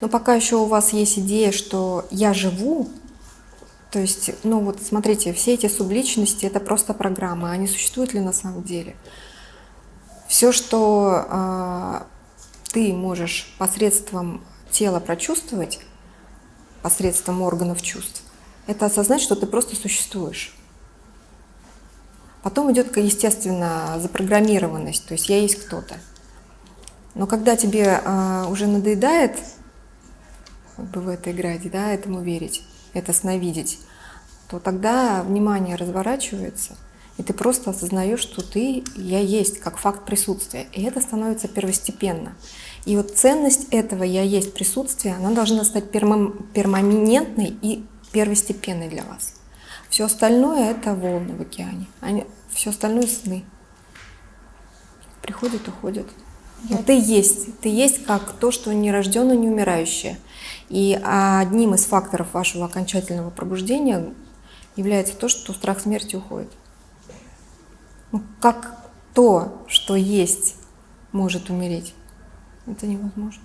Но пока еще у вас есть идея, что я живу, то есть, ну вот смотрите, все эти субличности это просто программы, они существуют ли на самом деле? Все, что э, ты можешь посредством тела прочувствовать, посредством органов чувств, это осознать, что ты просто существуешь. Потом идет, естественно, запрограммированность, то есть я есть кто-то. Но когда тебе э, уже надоедает как бы в это играть, да, этому верить, это сновидеть, то тогда внимание разворачивается, и ты просто осознаешь, что ты, я есть, как факт присутствия. И это становится первостепенно. И вот ценность этого «я есть» присутствия, она должна стать перманентной и первостепенной для вас. Все остальное — это волны в океане. Они, все остальное — сны. Приходят, уходят. Но ты есть. Ты есть как то, что нерожденное, не умирающее. И одним из факторов вашего окончательного пробуждения является то, что страх смерти уходит. Ну, как то, что есть, может умереть, это невозможно.